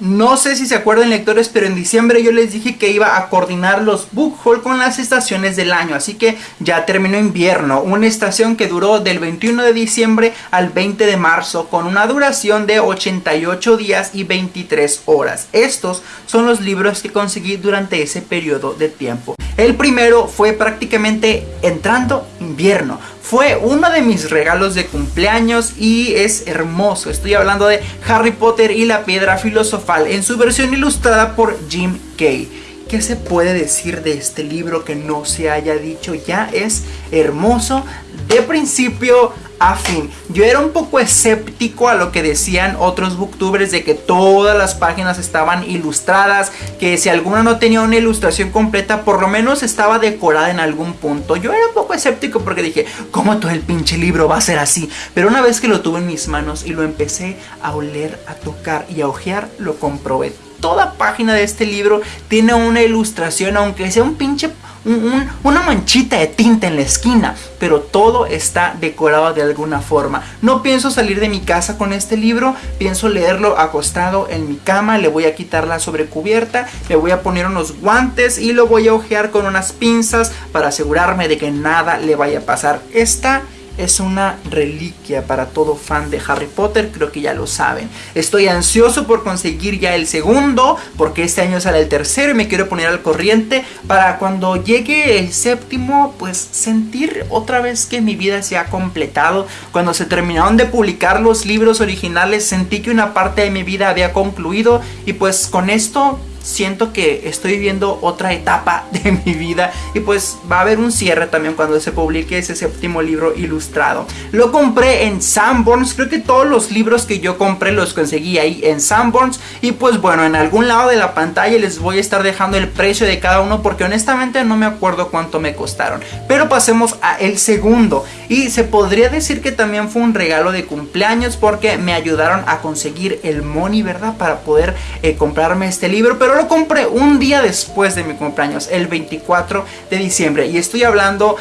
No sé si se acuerdan lectores, pero en diciembre yo les dije que iba a coordinar los book haul con las estaciones del año, así que ya terminó invierno, una estación que duró del 21 de diciembre al 20 de marzo con una duración de 88 días y 23 horas. Estos son los libros que conseguí durante ese periodo de tiempo. El primero fue prácticamente entrando invierno. Fue uno de mis regalos de cumpleaños y es hermoso. Estoy hablando de Harry Potter y la piedra filosofal en su versión ilustrada por Jim Kay. ¿Qué se puede decir de este libro que no se haya dicho ya? Es hermoso de principio a fin. Yo era un poco escéptico a lo que decían otros booktubers de que todas las páginas estaban ilustradas, que si alguna no tenía una ilustración completa, por lo menos estaba decorada en algún punto. Yo era un poco escéptico porque dije, ¿cómo todo el pinche libro va a ser así? Pero una vez que lo tuve en mis manos y lo empecé a oler, a tocar y a ojear, lo comprobé. Toda página de este libro tiene una ilustración, aunque sea un pinche una manchita de tinta en la esquina, pero todo está decorado de alguna forma. No pienso salir de mi casa con este libro, pienso leerlo acostado en mi cama, le voy a quitar la sobrecubierta, le voy a poner unos guantes y lo voy a ojear con unas pinzas para asegurarme de que nada le vaya a pasar. Esta es una reliquia para todo fan de Harry Potter, creo que ya lo saben. Estoy ansioso por conseguir ya el segundo, porque este año sale el tercero y me quiero poner al corriente para cuando llegue el séptimo, pues sentir otra vez que mi vida se ha completado. Cuando se terminaron de publicar los libros originales, sentí que una parte de mi vida había concluido y pues con esto siento que estoy viviendo otra etapa de mi vida y pues va a haber un cierre también cuando se publique ese séptimo libro ilustrado. Lo compré en Sanborns, creo que todos los libros que yo compré los conseguí ahí en Sanborns y pues bueno, en algún lado de la pantalla les voy a estar dejando el precio de cada uno porque honestamente no me acuerdo cuánto me costaron. Pero pasemos a el segundo y se podría decir que también fue un regalo de cumpleaños porque me ayudaron a conseguir el money, ¿verdad? Para poder eh, comprarme este libro, pero lo compré un día después de mi cumpleaños, el 24 de diciembre. Y estoy hablando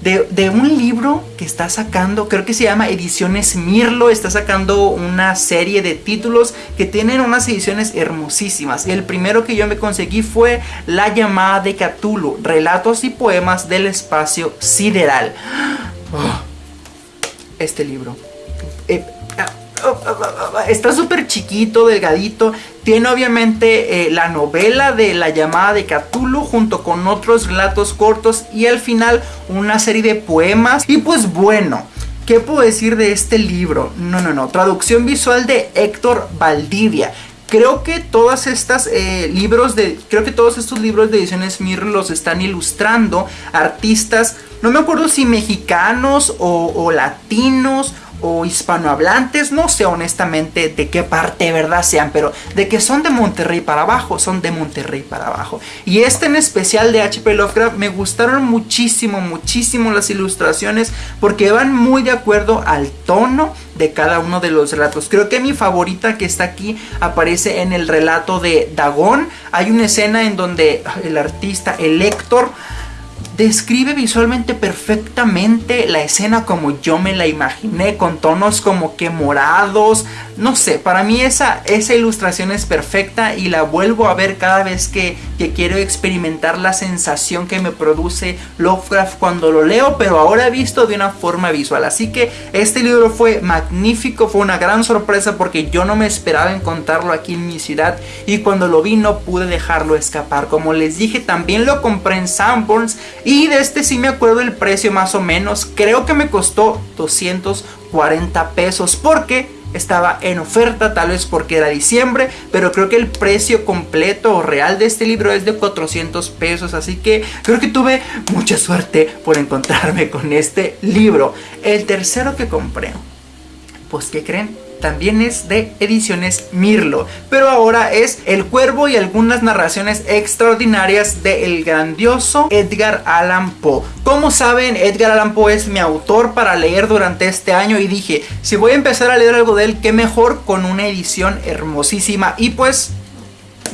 de, un libro que está sacando, creo que se llama Ediciones Mirlo, está sacando una serie de títulos que tienen unas ediciones hermosísimas. Y el primero que yo me conseguí fue La llamada de Cthulhu, relatos y poemas del espacio sideral. Oh, este libro. Eh, está súper chiquito, delgadito. Tiene obviamente eh, la novela de la llamada de Cthulhu junto con otros relatos cortos y al final una serie de poemas. Y pues bueno, ¿qué puedo decir de este libro? No, no, no. Traducción visual de Héctor Valdivia. Creo que todas estas eh, libros de. Creo que todos estos libros de ediciones Mir los están ilustrando artistas. No me acuerdo si mexicanos o, o latinos o hispanohablantes, no sé honestamente de qué parte verdad sean, pero de que son de Monterrey para abajo, son de Monterrey para abajo. Y este en especial de HP Lovecraft me gustaron muchísimo, muchísimo las ilustraciones porque van muy de acuerdo al tono de cada uno de los relatos. Creo que mi favorita que está aquí aparece en el relato de Dagón. Hay una escena en donde el artista, el Héctor, describe visualmente perfectamente la escena como yo me la imaginé, con tonos como que morados, no sé, para mí esa, esa ilustración es perfecta y la vuelvo a ver cada vez que, que quiero experimentar la sensación que me produce Lovecraft cuando lo leo, pero ahora visto de una forma visual. Así que este libro fue magnífico, fue una gran sorpresa porque yo no me esperaba encontrarlo aquí en mi ciudad y cuando lo vi no pude dejarlo escapar. Como les dije, también lo compré en Sanborns y de este sí me acuerdo el precio más o menos. Creo que me costó 240 pesos porque estaba en oferta, tal vez porque era diciembre, pero creo que el precio completo o real de este libro es de 400 pesos, así que creo que tuve mucha suerte por encontrarme con este libro. El tercero que compré, pues ¿qué creen? También es de ediciones Mirlo, pero ahora es El Cuervo y algunas narraciones extraordinarias del grandioso Edgar Allan Poe. Como saben, Edgar Allan Poe es mi autor para leer durante este año y dije, si voy a empezar a leer algo de él, qué mejor con una edición hermosísima y pues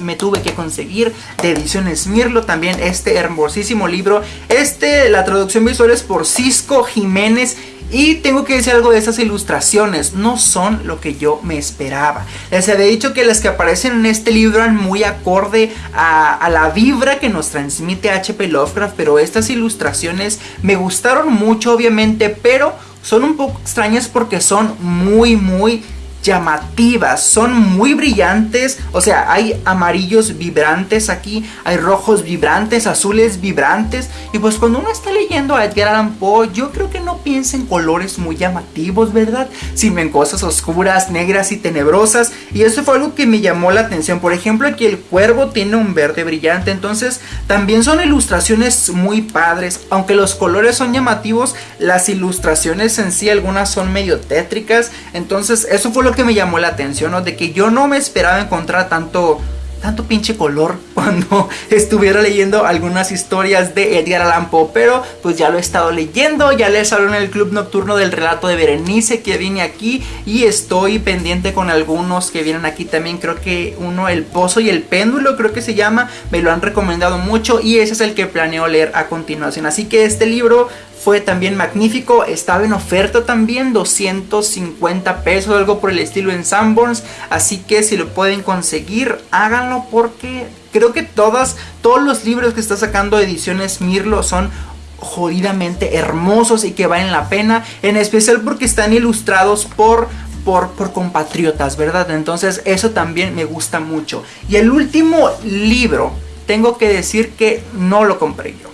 me tuve que conseguir de ediciones Mirlo también este hermosísimo libro. Este, la traducción visual es por Cisco Jiménez Y tengo que decir algo de estas ilustraciones, no son lo que yo me esperaba. Les había dicho que las que aparecen en este libro eran muy acorde a, a la vibra que nos transmite HP Lovecraft, pero estas ilustraciones me gustaron mucho obviamente, pero son un poco extrañas porque son muy muy llamativas, son muy brillantes, o sea, hay amarillos vibrantes aquí, hay rojos vibrantes, azules vibrantes, y pues cuando uno está leyendo a Edgar Allan Poe, yo creo que no piensa en colores muy llamativos, ¿verdad? Sino en cosas oscuras, negras y tenebrosas, y eso fue algo que me llamó la atención, por ejemplo, aquí el cuervo tiene un verde brillante, entonces también son ilustraciones muy padres, aunque los colores son llamativos, las ilustraciones en sí, algunas son medio tétricas, entonces eso fue lo que me llamó la atención. De que yo no me esperaba encontrar tanto tanto pinche color cuando estuviera leyendo algunas historias de Edgar Allan Poe, pero pues ya lo he estado leyendo, ya les hablo en el club nocturno del relato de Berenice que viene aquí y estoy pendiente con algunos que vienen aquí también, creo que uno El Pozo y el Péndulo creo que se llama, me lo han recomendado mucho y ese es el que planeo leer a continuación, así que este libro fue también magnífico, estaba en oferta también, 250 pesos, algo por el estilo en Sanborns, así que si lo pueden conseguir, háganlo porque creo que todas, todos los libros que está sacando Ediciones Mirlo son jodidamente hermosos y que valen la pena, en especial porque están ilustrados por por, por, compatriotas, ¿verdad? Entonces eso también me gusta mucho. Y el último libro, tengo que decir que no lo compré yo.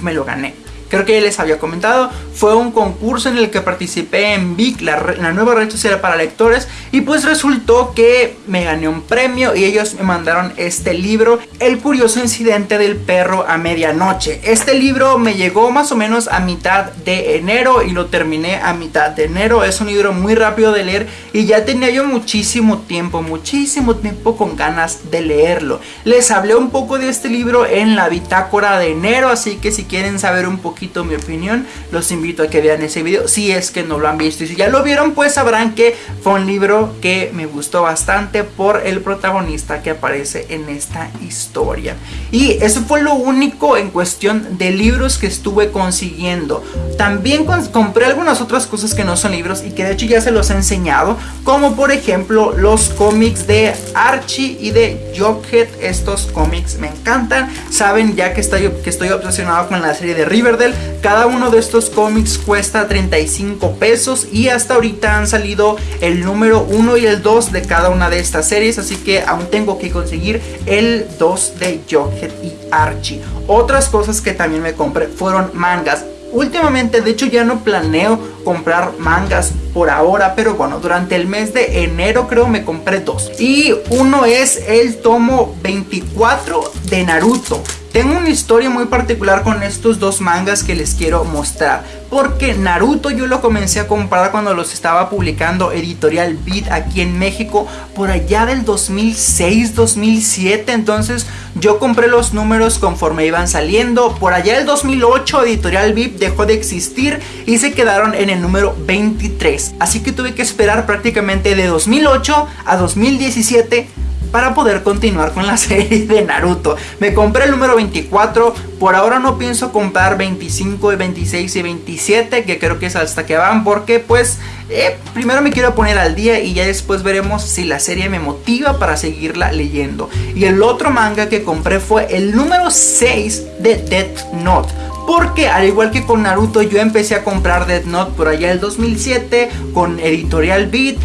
Me lo gané creo que ya les había comentado, fue un concurso en el que participé en Vic, la, nueva red social para lectores, y pues resultó que me gané un premio y ellos me mandaron este libro, El curioso incidente del perro a medianoche. Este libro me llegó más o menos a mitad de enero y lo terminé a mitad de enero, es un libro muy rápido de leer y ya tenía yo muchísimo tiempo, muchísimo tiempo con ganas de leerlo. Les hablé un poco de este libro en la bitácora de enero, así que si quieren saber un poquito mi opinión, los invito a que vean ese video si es que no lo han visto. Y si ya lo vieron, pues sabrán que fue un libro que me gustó bastante por el protagonista que aparece en esta historia. Y eso fue lo único en cuestión de libros que estuve consiguiendo. También compré algunas otras cosas que no son libros y que de hecho ya se los he enseñado, como por ejemplo los cómics de Archie y de Jughead. Estos cómics me encantan. Saben ya que estoy, que estoy obsesionado con la serie de Riverdale. Cada uno de estos cómics cuesta 35 pesos y hasta ahorita han salido el número 1 y el 2 de cada una de estas series, así que aún tengo que conseguir el 2 de Jughead y Archie. Otras cosas que también me compré fueron mangas. Últimamente, de hecho, ya no planeo comprar mangas por ahora, pero bueno, durante el mes de enero creo me compré dos. Y uno es el tomo 24 de Naruto. Tengo una historia muy particular con estos dos mangas que les quiero mostrar. Porque Naruto yo lo comencé a comprar cuando los estaba publicando Editorial Beat aquí en México. Por allá del 2006-2007. Entonces yo compré los números conforme iban saliendo. Por allá del 2008 Editorial Beat dejó de existir y se quedaron en el número 23. Así que tuve que esperar prácticamente de 2008 a 2017 para poder continuar con la serie de Naruto. Me compré el número 24, por ahora no pienso comprar 25, 26 y 27, que creo que es hasta que van, porque pues eh, primero me quiero poner al día y ya después veremos si la serie me motiva para seguirla leyendo. Y el otro manga que compré fue el número 6 de Death Note. Porque al igual que con Naruto yo empecé a comprar Death Note por allá el 2007 con Editorial Beat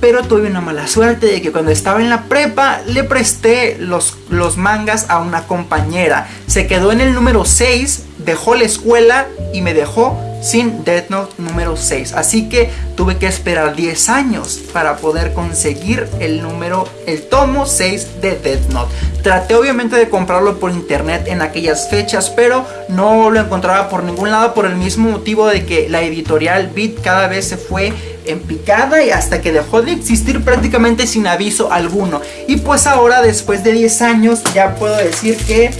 pero tuve una mala suerte de que cuando estaba en la prepa le presté los, los mangas a una compañera. Se quedó en el número 6, dejó la escuela y me dejó sin Death Note número 6. Así que tuve que esperar 10 años para poder conseguir el número, el tomo 6 de Death Note. Traté obviamente de comprarlo por internet en aquellas fechas, pero no lo encontraba por ningún lado por el mismo motivo de que la editorial Beat cada vez se fue en picada y hasta que dejó de existir prácticamente sin aviso alguno. Y pues ahora después de 10 años ya puedo decir que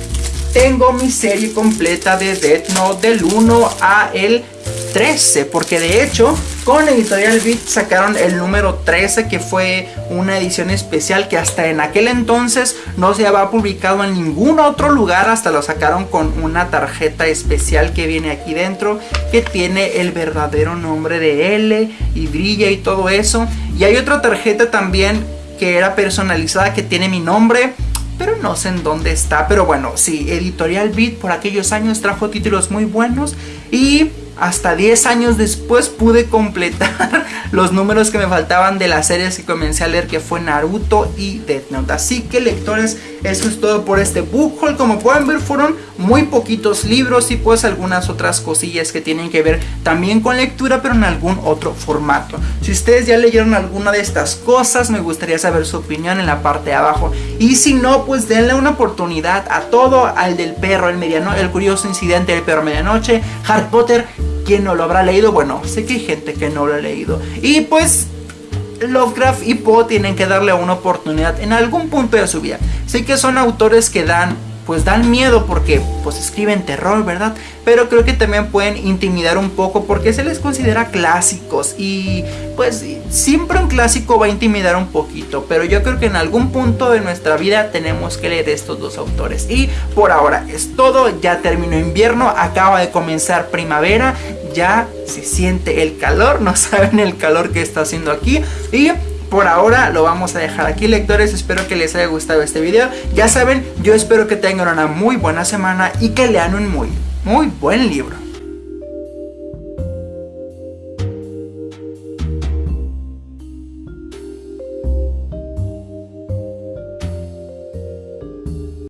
tengo mi serie completa de Death Note del 1 a el 13 porque de hecho con Editorial Beat sacaron el número 13 que fue una edición especial que hasta en aquel entonces no se había publicado en ningún otro lugar, hasta lo sacaron con una tarjeta especial que viene aquí dentro que tiene el verdadero nombre de L y brilla y todo eso. Y hay otra tarjeta también que era personalizada que tiene mi nombre pero no sé en dónde está. Pero bueno, sí, Editorial Beat por aquellos años trajo títulos muy buenos y hasta 10 años después pude completar los números que me faltaban de las series que comencé a leer que fue Naruto y Death Note. Así que lectores, eso es todo por este book haul. Como pueden ver fueron muy poquitos libros y pues algunas otras cosillas que tienen que ver también con lectura pero en algún otro formato. Si ustedes ya leyeron alguna de estas cosas me gustaría saber su opinión en la parte de abajo. Y si no pues denle una oportunidad a todo al del perro el mediano, el curioso incidente del perro medianoche, Harry Potter ¿Quién no lo habrá leído? Bueno, sé que hay gente que no lo ha leído. Y pues Lovecraft y Poe tienen que darle una oportunidad en algún punto de su vida. Sé que son autores que dan pues dan miedo porque pues escriben terror, ¿verdad? Pero creo que también pueden intimidar un poco porque se les considera clásicos y pues siempre un clásico va a intimidar un poquito, pero yo creo que en algún punto de nuestra vida tenemos que leer estos dos autores. Y por ahora es todo, ya terminó invierno, acaba de comenzar primavera, ya se siente el calor, no saben el calor que está haciendo aquí y por ahora lo vamos a dejar aquí lectores, espero que les haya gustado este video. Ya saben, yo espero que tengan una muy buena semana y que lean un muy, muy buen libro.